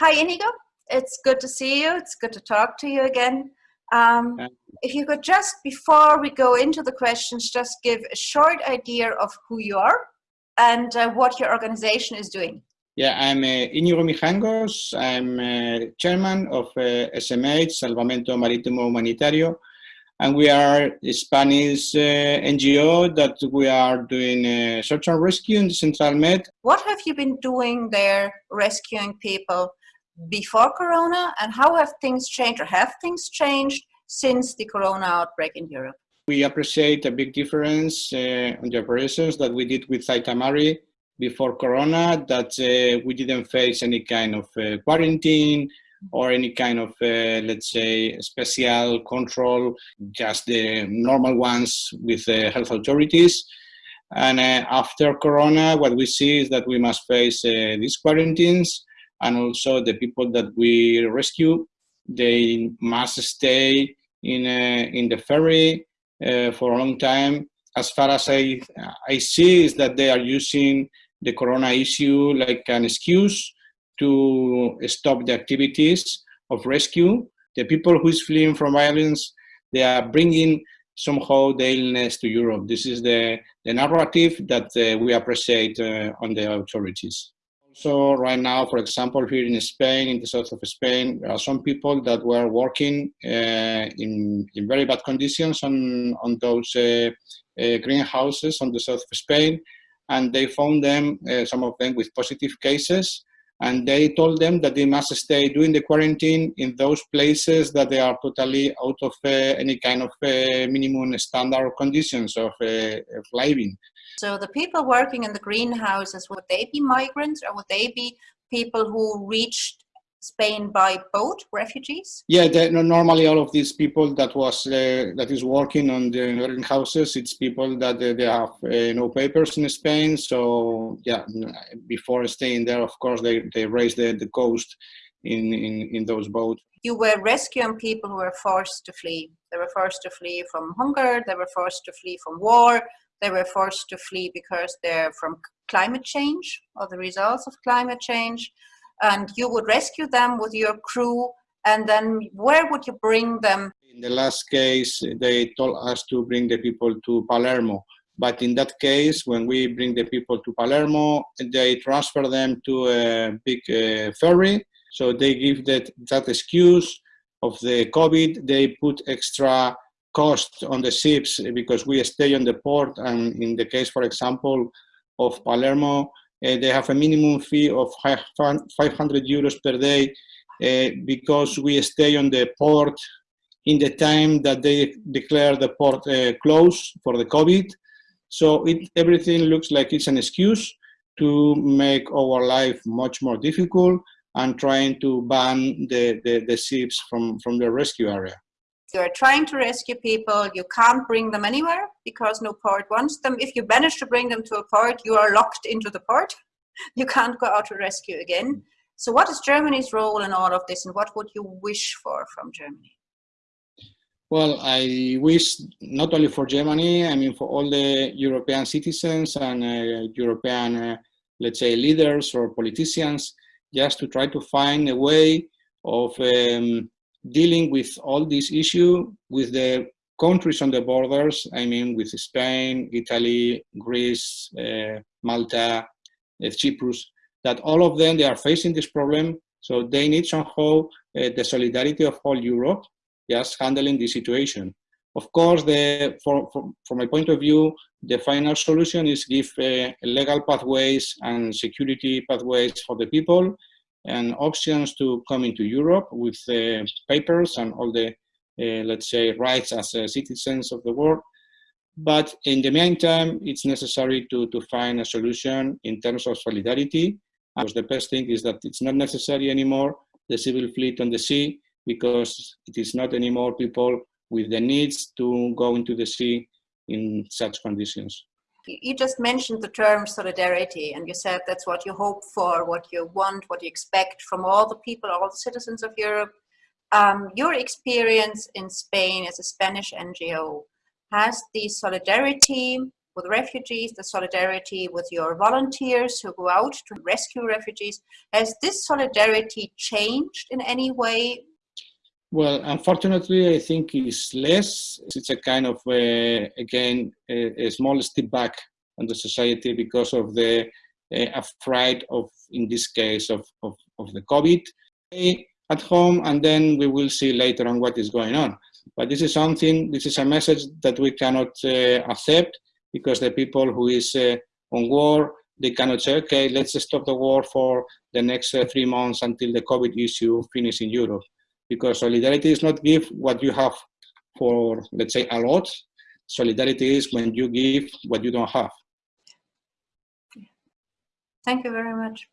Hi, Inigo. It's good to see you. It's good to talk to you again. Um, if you could just, before we go into the questions, just give a short idea of who you are and uh, what your organization is doing. Yeah, I'm uh, Íñigo Mijangos. I'm uh, chairman of uh, SMH, Salvamento Marítimo Humanitario, and we are a Spanish uh, NGO that we are doing uh, search and rescue in the Central Med. What have you been doing there rescuing people before Corona and how have things changed or have things changed since the Corona outbreak in Europe? We appreciate a big difference uh, on the operations that we did with Aita Mari before Corona, that uh, we didn't face any kind of uh, quarantine or any kind of, uh, let's say, special control, just the normal ones with the health authorities. And uh, after Corona, what we see is that we must face uh, these quarantines and also the people that we rescue, they must stay in, uh, in the ferry uh, for a long time. As far as I, I see is that they are using the corona issue like an excuse to stop the activities of rescue. The people who is fleeing from violence, they are bringing somehow the illness to Europe. This is the, the narrative that uh, we appreciate uh, on the authorities. So right now, for example, here in Spain, in the south of Spain, there are some people that were working uh, in, in very bad conditions on, on those uh, uh, greenhouses on the south of Spain. And they found them, uh, some of them with positive cases. And they told them that they must stay doing the quarantine in those places that they are totally out of uh, any kind of uh, minimum standard conditions of, of living. So the people working in the greenhouses, would they be migrants or would they be people who reached Spain by boat, refugees? Yeah, they, normally all of these people that was uh, that is working on the greenhouses, it's people that uh, they have uh, no papers in Spain. So yeah, before staying there, of course, they, they raise the, the coast in, in, in those boats. You were rescuing people who were forced to flee. They were forced to flee from hunger, they were forced to flee from war, they were forced to flee because they're from climate change or the results of climate change. And you would rescue them with your crew. And then where would you bring them? In the last case, they told us to bring the people to Palermo. But in that case, when we bring the people to Palermo, they transfer them to a big uh, ferry. So they give that, that excuse of the COVID. They put extra cost on the ships because we stay on the port and in the case, for example, of Palermo, uh, they have a minimum fee of 500 euros per day uh, because we stay on the port in the time that they declare the port uh, closed for the COVID. So it, everything looks like it's an excuse to make our life much more difficult and trying to ban the, the, the ships from, from the rescue area you're trying to rescue people, you can't bring them anywhere because no port wants them. If you manage to bring them to a port, you are locked into the port. You can't go out to rescue again. So what is Germany's role in all of this and what would you wish for from Germany? Well, I wish not only for Germany, I mean for all the European citizens and uh, European, uh, let's say, leaders or politicians, just to try to find a way of um, dealing with all this issue with the countries on the borders, I mean with Spain, Italy, Greece, uh, Malta, uh, Cyprus, that all of them, they are facing this problem. So they need somehow uh, the solidarity of all Europe just handling the situation. Of course, the, for, for, from my point of view, the final solution is give uh, legal pathways and security pathways for the people and options to come into Europe with uh, papers and all the, uh, let's say, rights as uh, citizens of the world. But in the meantime, it's necessary to, to find a solution in terms of solidarity. Because the best thing is that it's not necessary anymore, the civil fleet on the sea, because it is not anymore people with the needs to go into the sea in such conditions you just mentioned the term solidarity and you said that's what you hope for, what you want, what you expect from all the people, all the citizens of Europe. Um, your experience in Spain as a Spanish NGO, has the solidarity with refugees, the solidarity with your volunteers who go out to rescue refugees. Has this solidarity changed in any way? Well, unfortunately, I think it's less. It's a kind of, uh, again, a, a, small step back on the society because of the uh, afraid of, in this case, of, of, of the COVID at home, and then we will see later on what is going on. But this is something, this is a message that we cannot uh, accept because the people who is uh, on war, they cannot say, okay, let's stop the war for the next uh, three months until the COVID issue finishes in Europe because solidarity is not give what you have for, let's say, a lot. Solidarity is when you give what you don't have. Thank you very much.